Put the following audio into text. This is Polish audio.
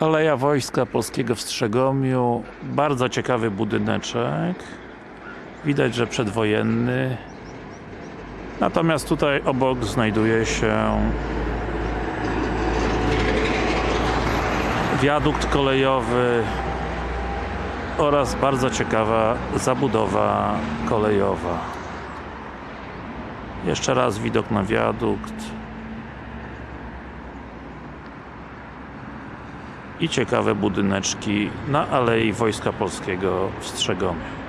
Aleja Wojska Polskiego w Strzegomiu. Bardzo ciekawy budyneczek. Widać, że przedwojenny. Natomiast tutaj obok znajduje się wiadukt kolejowy oraz bardzo ciekawa zabudowa kolejowa. Jeszcze raz widok na wiadukt. I ciekawe budyneczki na Alei Wojska Polskiego w Strzegomiu.